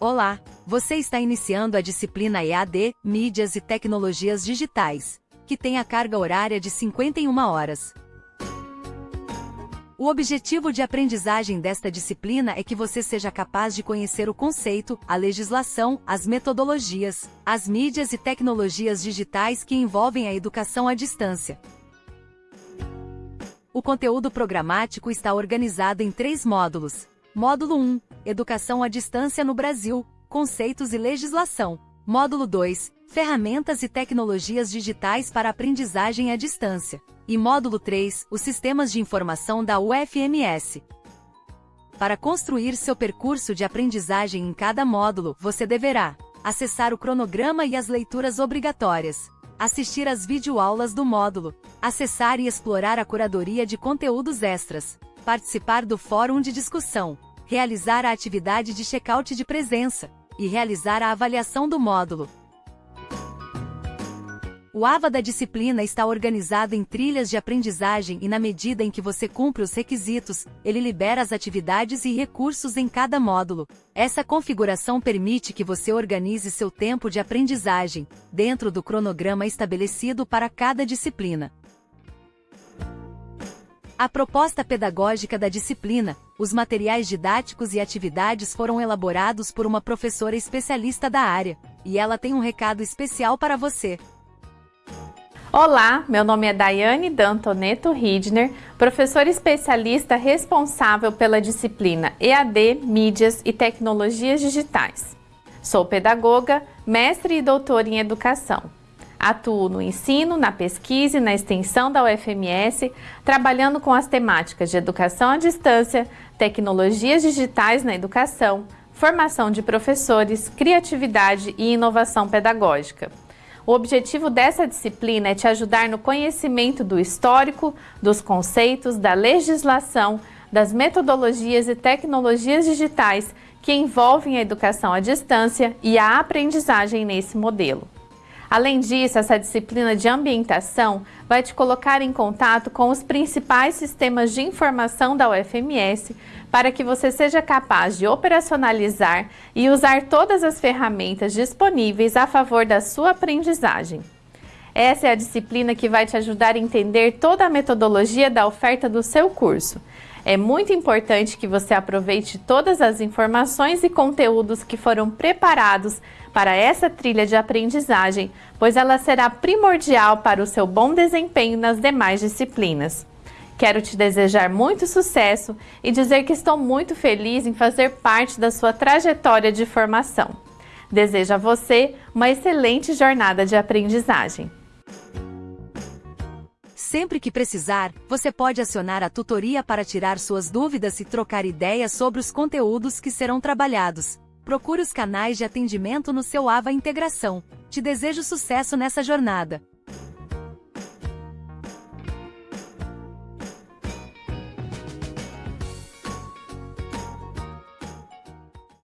Olá, você está iniciando a disciplina EAD, Mídias e Tecnologias Digitais, que tem a carga horária de 51 horas. O objetivo de aprendizagem desta disciplina é que você seja capaz de conhecer o conceito, a legislação, as metodologias, as mídias e tecnologias digitais que envolvem a educação à distância. O conteúdo programático está organizado em três módulos. Módulo 1 Educação à distância no Brasil, conceitos e legislação. Módulo 2 Ferramentas e tecnologias digitais para aprendizagem à distância. E módulo 3 Os sistemas de informação da UFMS. Para construir seu percurso de aprendizagem em cada módulo, você deverá acessar o cronograma e as leituras obrigatórias, assistir às videoaulas do módulo, acessar e explorar a curadoria de conteúdos extras, participar do fórum de discussão, realizar a atividade de check-out de presença e realizar a avaliação do módulo. O AVA da disciplina está organizado em trilhas de aprendizagem e na medida em que você cumpre os requisitos, ele libera as atividades e recursos em cada módulo. Essa configuração permite que você organize seu tempo de aprendizagem, dentro do cronograma estabelecido para cada disciplina. A proposta pedagógica da disciplina, os materiais didáticos e atividades foram elaborados por uma professora especialista da área, e ela tem um recado especial para você. Olá, meu nome é Daiane Dantoneto Ridner, professora especialista responsável pela disciplina EAD, Mídias e Tecnologias Digitais. Sou pedagoga, mestre e doutora em Educação. Atuo no ensino, na pesquisa e na extensão da UFMS, trabalhando com as temáticas de educação à distância, tecnologias digitais na educação, formação de professores, criatividade e inovação pedagógica. O objetivo dessa disciplina é te ajudar no conhecimento do histórico, dos conceitos, da legislação, das metodologias e tecnologias digitais que envolvem a educação à distância e a aprendizagem nesse modelo. Além disso, essa disciplina de ambientação vai te colocar em contato com os principais sistemas de informação da UFMS para que você seja capaz de operacionalizar e usar todas as ferramentas disponíveis a favor da sua aprendizagem. Essa é a disciplina que vai te ajudar a entender toda a metodologia da oferta do seu curso. É muito importante que você aproveite todas as informações e conteúdos que foram preparados para essa trilha de aprendizagem, pois ela será primordial para o seu bom desempenho nas demais disciplinas. Quero te desejar muito sucesso e dizer que estou muito feliz em fazer parte da sua trajetória de formação. Desejo a você uma excelente jornada de aprendizagem. Sempre que precisar, você pode acionar a tutoria para tirar suas dúvidas e trocar ideias sobre os conteúdos que serão trabalhados. Procure os canais de atendimento no seu AVA Integração. Te desejo sucesso nessa jornada.